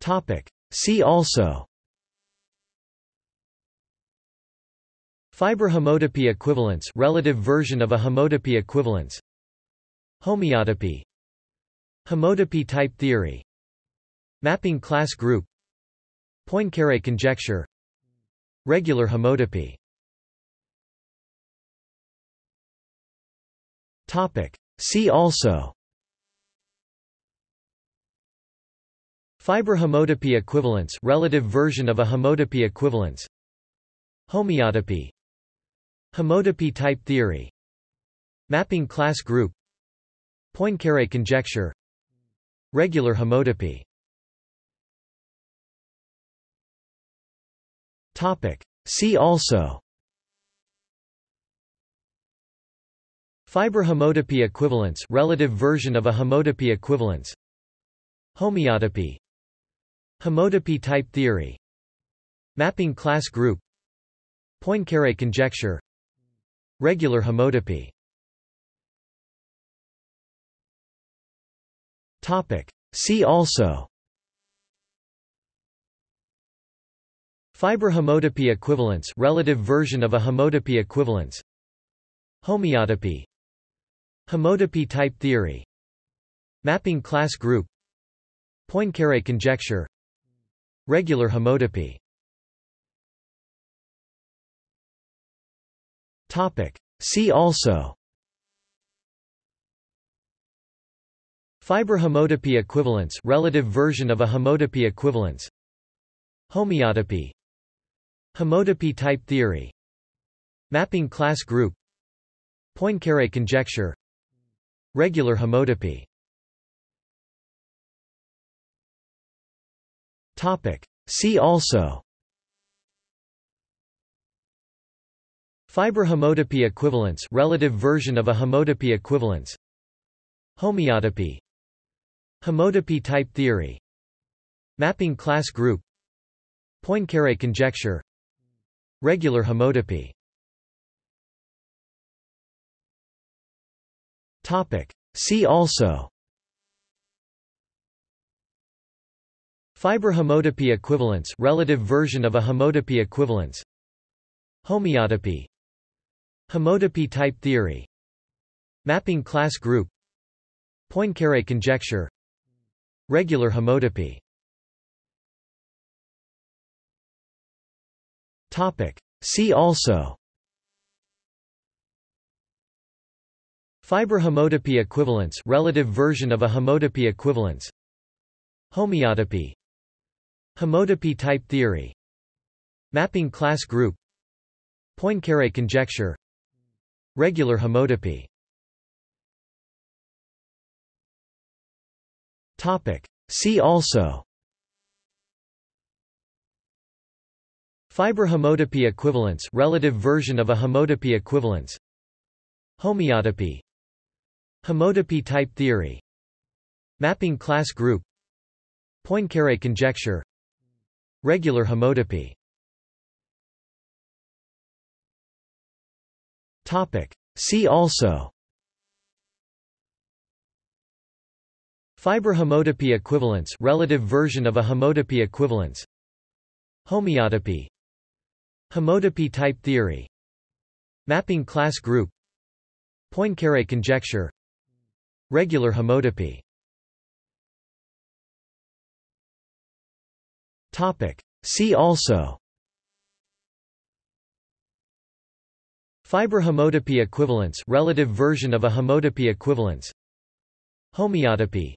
Topic. See also. Fiber homotopy equivalence relative version of a homotopy equivalence. Homeotopy Homotopy type theory. Mapping class group. Poincare conjecture. Regular homotopy Topic. See also Fiber homotopy equivalence relative version of a homotopy equivalence. Homeotopy. Homotopy type theory. Mapping class group. Poincare conjecture. Regular homotopy. Topic. See also. Fiber homotopy equivalence relative version of a homotopy equivalence. Homeotopy Homotopy type theory. Mapping class group. Poincare conjecture. Regular homotopy. Topic. See also. Fiber homotopy equivalence relative version of a homotopy equivalence. Homeotopy. Homotopy type theory. Mapping class group. Poincare conjecture Regular homotopy. See also. Fiber homotopy equivalence relative version of a homotopy equivalence. Homeotopy Homotopy type theory. Mapping class group. Poincare conjecture. Regular homotopy Topic. See also. Fiber homotopy equivalence relative version of a homotopy equivalence. Homeotopy Homotopy type theory. Mapping class group. Poincare conjecture. Regular homotopy Topic. See also Fiber homotopy equivalence relative version of a homotopy equivalence. Homeotopy Homotopy type theory. Mapping class group. Poincare conjecture. Regular homotopy Topic. See also. Fiber homotopy equivalence relative version of a homotopy equivalence. Homeotopy Homotopy type theory. Mapping class group. Poincare conjecture. Regular homotopy Topic. See also. Fiber homotopy equivalence relative version of a homotopy equivalence. Homeotopy Homotopy type theory. Mapping class group. Poincare conjecture Regular homotopy See also. Fiber homotopy equivalence relative version of a homotopy equivalence. Homeotopy Homotopy type theory. Mapping class group. Poincare conjecture. Regular homotopy See also. Fiber homotopy equivalence relative version of a homotopy equivalence. Homeotopy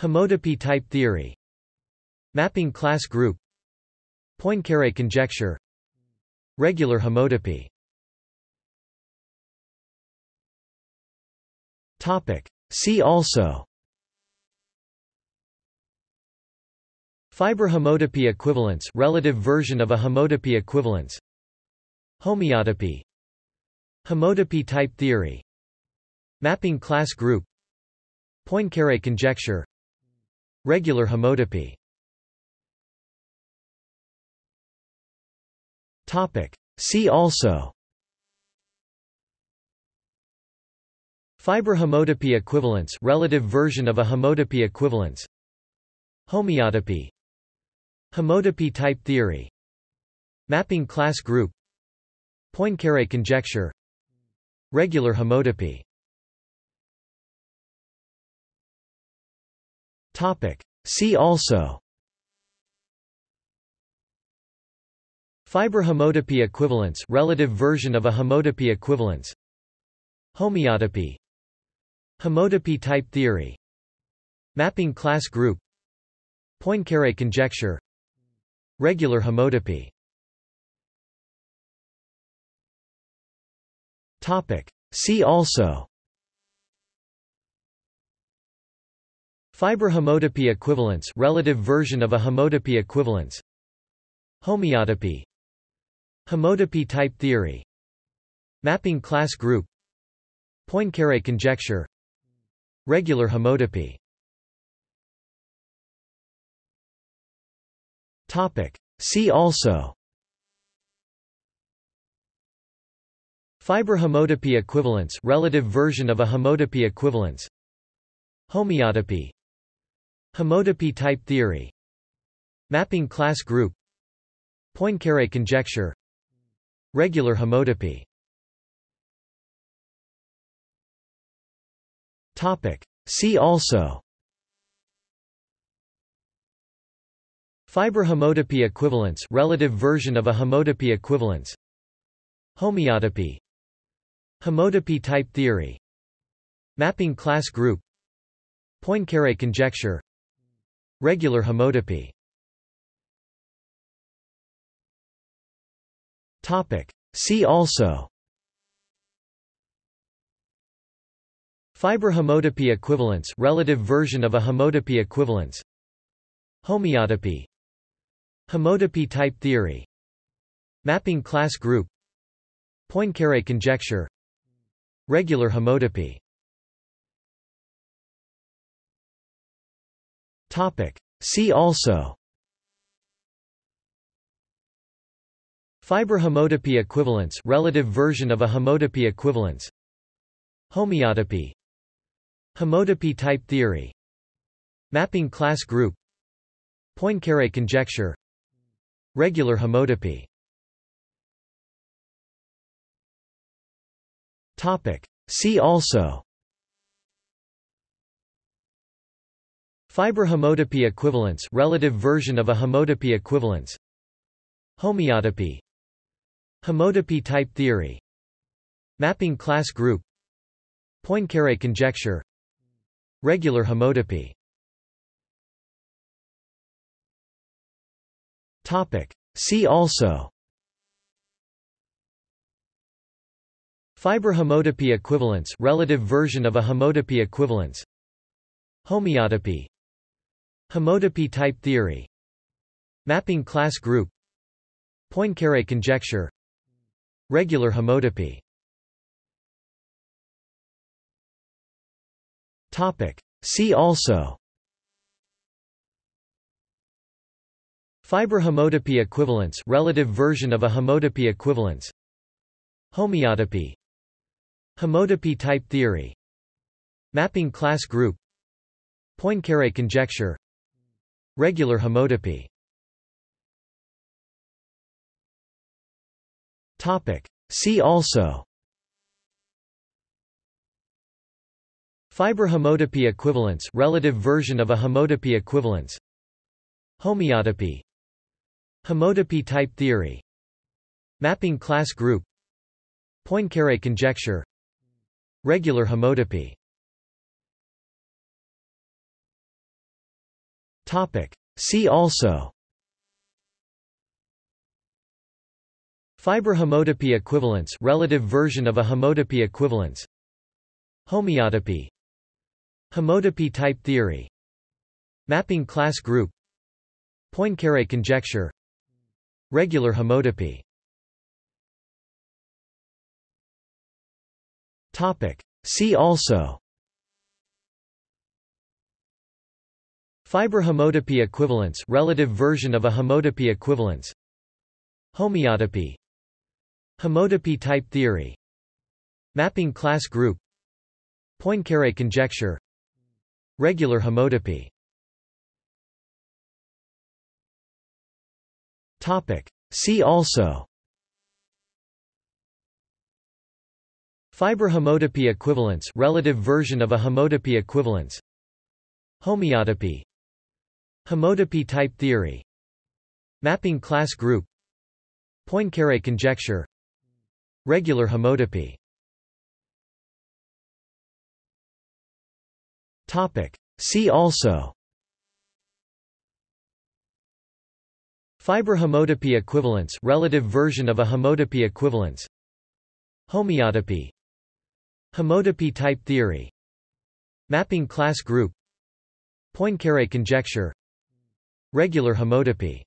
Homotopy type theory. Mapping class group. Poincare conjecture. Regular homotopy Topic. See also Fiber homotopy equivalence relative version of a homotopy equivalence. Homeotopy Homotopy type theory. Mapping class group. Poincare conjecture. Regular homotopy Topic. See also. Fiber homotopy equivalence relative version of a homotopy equivalence. Homeotopy Homotopy type theory. Mapping class group. Poincaré conjecture. Regular homotopy Topic. See also. Fiber homotopy equivalence relative version of a homotopy equivalence. Homeotopy Homotopy type theory. Mapping class group. Poincaré conjecture Regular homotopy Topic. See also. Fiber homotopy equivalence relative version of a homotopy equivalence. Homeotopy Homotopy type theory. Mapping class group. Poincaré conjecture. Regular homotopy Topic. See also. Fiber homotopy equivalence relative version of a homotopy equivalence. Homeotopy Homotopy type theory. Mapping class group. Poincaré conjecture. Regular homotopy Topic. See also Fiber homotopy equivalence relative version of a homotopy equivalence. Homeotopy Homotopy type theory. Mapping class group. Poincaré conjecture. Regular homotopy Topic. See also. Fiber homotopy equivalence relative version of a homotopy equivalence. Homeotopy Homotopy type theory. Mapping class group. Poincaré conjecture. Regular homotopy Topic. See also. Fiber homotopy equivalence relative version of a homotopy equivalence. Homeotopy Homotopy type theory. Mapping class group. Poincaré conjecture Regular homotopy See also. Fiber homotopy equivalence relative version of a homotopy equivalence. Homeotopy Homotopy type theory. Mapping class group. Poincaré conjecture. Regular homotopy See also. Fiber homotopy equivalence relative version of a homotopy equivalence. Homeotopy Homotopy type theory. Mapping class group. Poincaré conjecture. Regular homotopy Topic. See also Fiber homotopy equivalence relative version of a homotopy equivalence. Homeotopy Homotopy type theory. Mapping class group. Poincaré conjecture. Regular homotopy Topic. See also. Fiber homotopy equivalence relative version of a homotopy equivalence. Homeotopy Homotopy type theory. Mapping class group. Poincaré conjecture. Regular homotopy Topic. See also. Fiber homotopy equivalence relative version of a homotopy equivalence. Homeotopy Homotopy type theory. Mapping class group. Poincaré conjecture Regular homotopy See also. Fiber homotopy equivalence relative version of a homotopy equivalence. Homeotopy Homotopy type theory. Mapping class group. Poincaré conjecture. Regular homotopy Topic. See also. Fiber homotopy equivalence relative version of a homotopy equivalence. Homeotopy Homotopy type theory. Mapping class group. Poincaré conjecture. Regular homotopy Topic. See also Fiber homotopy equivalence relative version of a homotopy equivalence. Homeotopy Homotopy type theory. Mapping class group. Poincaré conjecture. Regular homotopy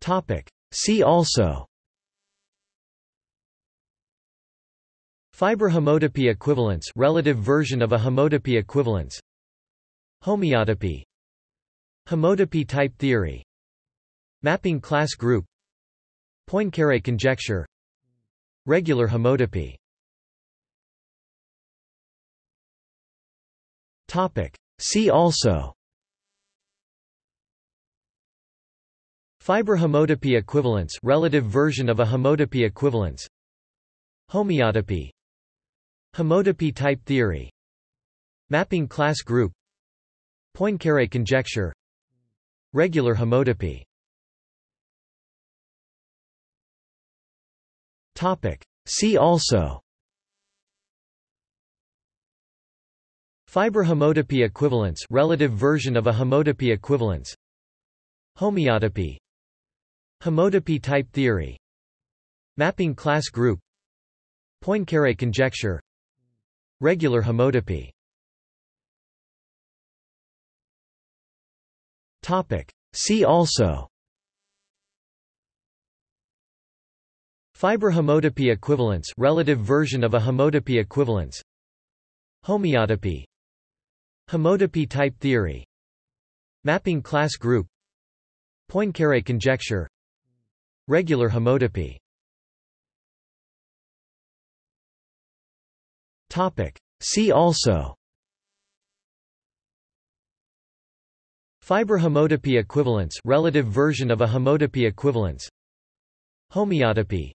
Topic. See also. Fiber homotopy equivalence relative version of a homotopy equivalence. Homeotopy Homotopy type theory. Mapping class group. Poincaré conjecture. Regular homotopy Topic. See also. Fiber homotopy equivalence relative version of a homotopy equivalence. Homeotopy Homotopy type theory. Mapping class group. Poincaré conjecture Regular homotopy. See also. Fiber homotopy equivalence relative version of a homotopy equivalence. Homeotopy Homotopy type theory. Mapping class group. Poincaré conjecture. Regular homotopy Topic. See also. Fiber homotopy equivalence relative version of a homotopy equivalence. Homeotopy Homotopy type theory. Mapping class group. Poincaré conjecture. Regular homotopy Topic. See also Fiber homotopy equivalence relative version of a homotopy equivalence. Homeotopy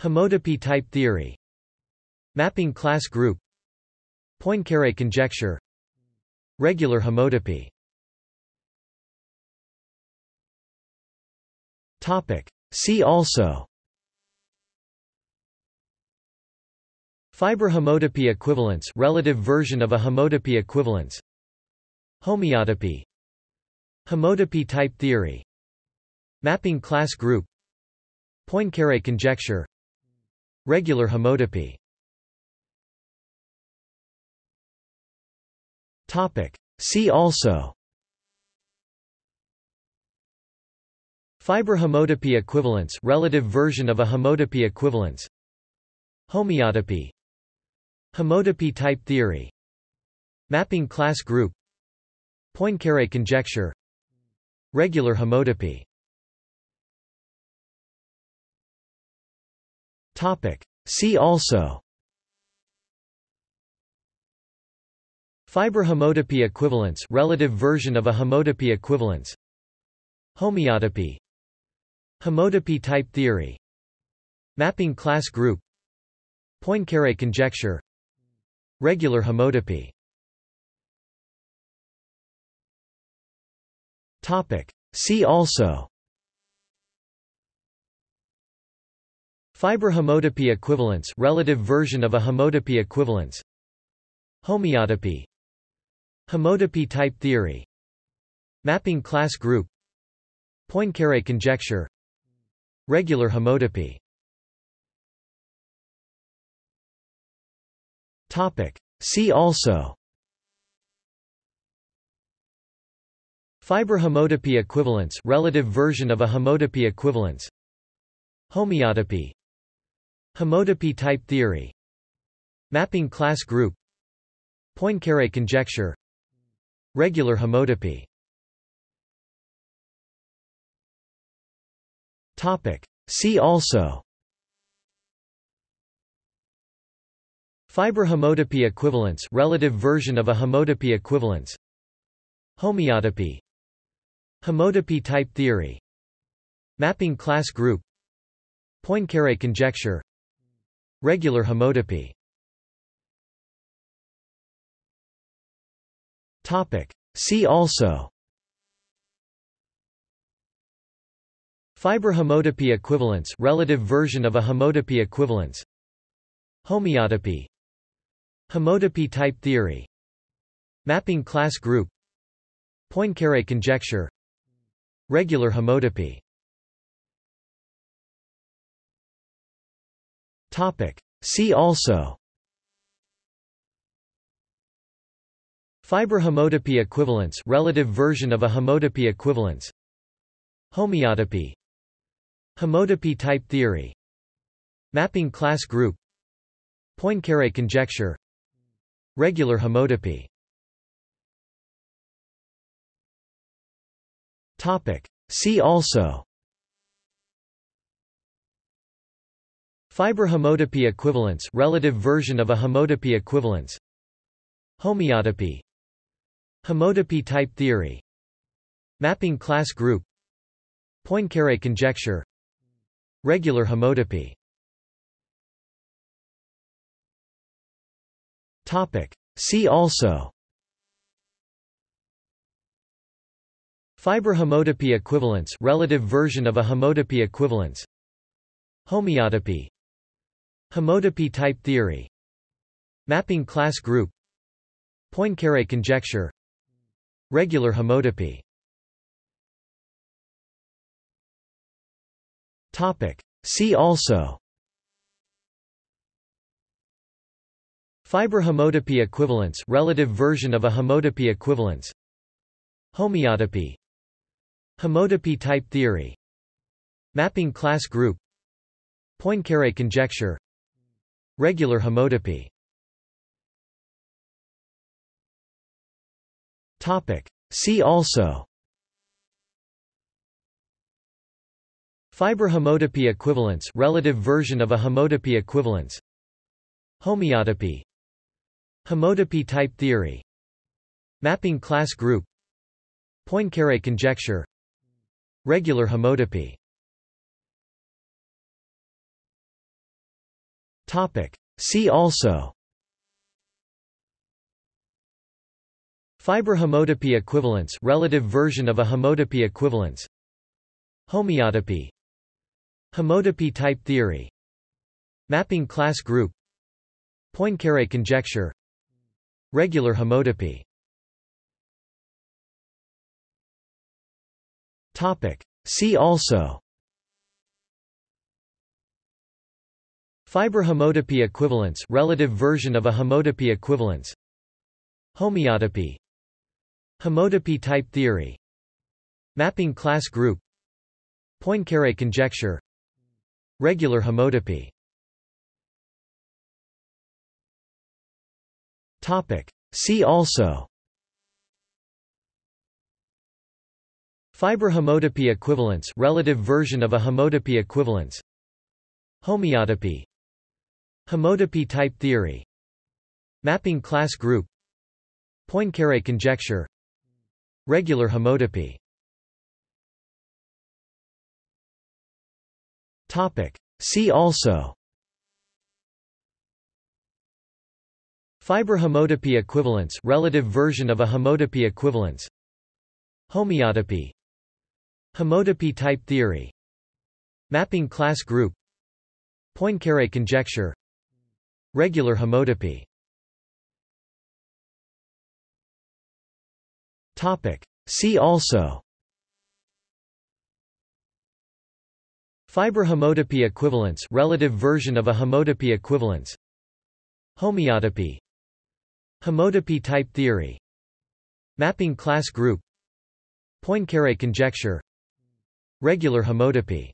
Homotopy type theory. Mapping class group. Poincaré conjecture. Regular homotopy Topic. See also. Fiber homotopy equivalence relative version of a homotopy equivalence. Homeotopy Homotopy type theory. Mapping class group. Poincaré conjecture. Regular homotopy Topic. See also. Fiber homotopy equivalence relative version of a homotopy equivalence. Homeotopy Homotopy type theory. Mapping class group. Poincaré conjecture Regular homotopy See also. Fiber homotopy equivalence relative version of a homotopy equivalence. Homeotopy Homotopy type theory. Mapping class group. Poincaré conjecture. Regular homotopy See also. Fiber homotopy equivalence relative version of a homotopy equivalence. Homeotopy Homotopy type theory. Mapping class group. Poincaré conjecture. Regular homotopy Topic. See also Fiber homotopy equivalence relative version of a homotopy equivalence. Homeotopy Homotopy type theory. Mapping class group. Poincaré conjecture. Regular homotopy Topic. See also. Fiber homotopy equivalence relative version of a homotopy equivalence. Homeotopy Homotopy type theory. Mapping class group. Poincaré conjecture. Regular homotopy Topic. See also. Fiber homotopy equivalence relative version of a homotopy equivalence. Homeotopy Homotopy type theory. Mapping class group. Poincaré conjecture Regular homotopy See also. Fiber homotopy equivalence relative version of a homotopy equivalence. Homeotopy Homotopy type theory. Mapping class group. Poincaré conjecture. Regular homotopy See also. Fiber homotopy equivalence relative version of a homotopy equivalence. Homeotopy Homotopy type theory. Mapping class group. Poincaré conjecture. Regular homotopy Topic. See also Fiber homotopy equivalence relative version of a homotopy equivalence. Homeotopy Homotopy type theory. Mapping class group. Poincaré conjecture. Regular homotopy Topic. See also. Fiber homotopy equivalence relative version of a homotopy equivalence. Homeotopy Homotopy type theory. Mapping class group. Poincaré conjecture. Regular homotopy Topic. See also. Fiber homotopy equivalence relative version of a homotopy equivalence. Homeotopy Homotopy type theory. Mapping class group. Poincaré conjecture Regular homotopy See also. Fiber homotopy equivalence relative version of a homotopy equivalence. Homeotopy Homotopy type theory. Mapping class group. Poincaré conjecture. Regular homotopy See also. Fiber homotopy equivalence relative version of a homotopy equivalence. Homeotopy Homotopy type theory. Mapping class group. Poincaré conjecture. Regular homotopy Topic. See also Fiber homotopy equivalence relative version of a homotopy equivalence. Homeotopy Homotopy type theory. Mapping class group. Poincaré conjecture. Regular homotopy Topic. See also. Fiber homotopy equivalence relative version of a homotopy equivalence. Homeotopy Homotopy type theory. Mapping class group. Poincaré conjecture. Regular homotopy Topic. See also. Fiber homotopy equivalence relative version of a homotopy equivalence. Homeotopy Homotopy type theory. Mapping class group. Poincaré conjecture Regular homotopy